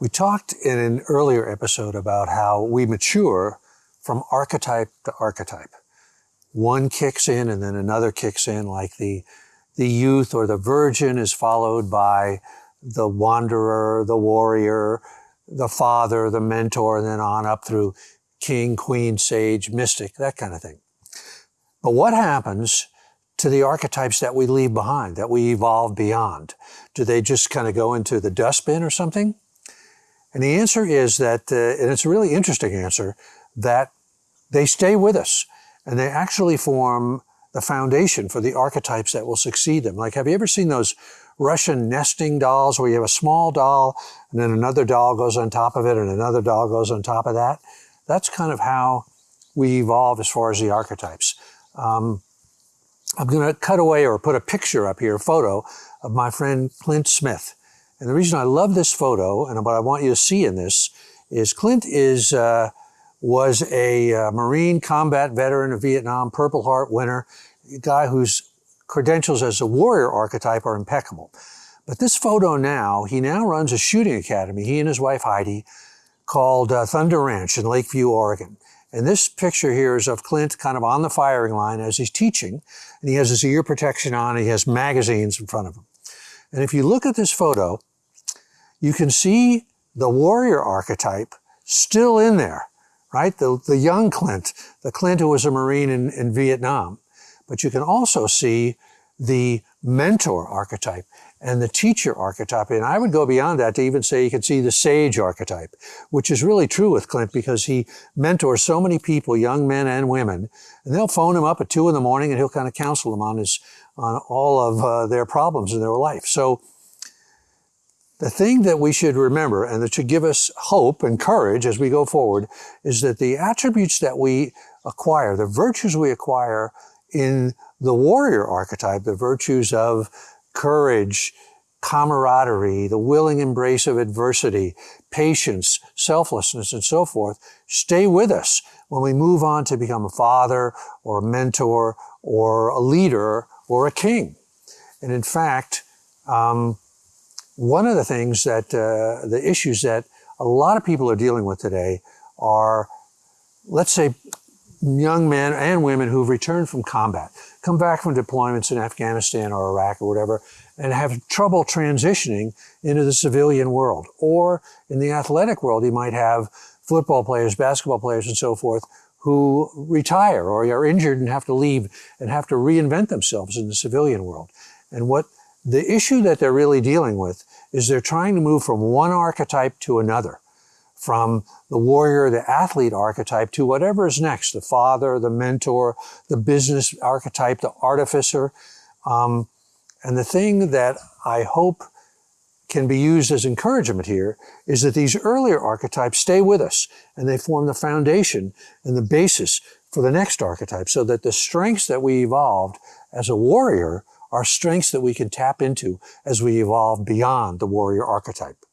We talked in an earlier episode about how we mature from archetype to archetype. One kicks in and then another kicks in, like the, the youth or the virgin is followed by the wanderer, the warrior, the father, the mentor, and then on up through king, queen, sage, mystic, that kind of thing. But what happens to the archetypes that we leave behind, that we evolve beyond? Do they just kind of go into the dustbin or something? And the answer is that, uh, and it's a really interesting answer, that they stay with us and they actually form the foundation for the archetypes that will succeed them. Like, have you ever seen those Russian nesting dolls where you have a small doll and then another doll goes on top of it and another doll goes on top of that? That's kind of how we evolve as far as the archetypes. Um, I'm going to cut away or put a picture up here, a photo of my friend Clint Smith. And the reason I love this photo and what I want you to see in this is Clint is uh, was a uh, Marine combat veteran of Vietnam, Purple Heart winner, a guy whose credentials as a warrior archetype are impeccable. But this photo now, he now runs a shooting academy, he and his wife Heidi, called uh, Thunder Ranch in Lakeview, Oregon. And this picture here is of Clint kind of on the firing line as he's teaching, and he has his ear protection on, he has magazines in front of him. And if you look at this photo, you can see the warrior archetype still in there, right? The, the young Clint, the Clint who was a Marine in, in Vietnam. But you can also see the mentor archetype and the teacher archetype. And I would go beyond that to even say you can see the sage archetype, which is really true with Clint because he mentors so many people, young men and women, and they'll phone him up at two in the morning and he'll kind of counsel them on his, on all of uh, their problems in their life. So the thing that we should remember and that should give us hope and courage as we go forward is that the attributes that we acquire, the virtues we acquire in the warrior archetype, the virtues of courage, camaraderie, the willing embrace of adversity, patience, selflessness, and so forth, stay with us when we move on to become a father or a mentor or a leader or a king. And in fact, um, one of the things that, uh, the issues that a lot of people are dealing with today are, let's say, young men and women who've returned from combat, come back from deployments in Afghanistan or Iraq or whatever, and have trouble transitioning into the civilian world. Or in the athletic world, you might have football players, basketball players, and so forth who retire or are injured and have to leave and have to reinvent themselves in the civilian world. And what the issue that they're really dealing with is they're trying to move from one archetype to another, from the warrior, the athlete archetype to whatever is next, the father, the mentor, the business archetype, the artificer. Um, and the thing that I hope can be used as encouragement here is that these earlier archetypes stay with us and they form the foundation and the basis for the next archetype so that the strengths that we evolved as a warrior are strengths that we can tap into as we evolve beyond the warrior archetype.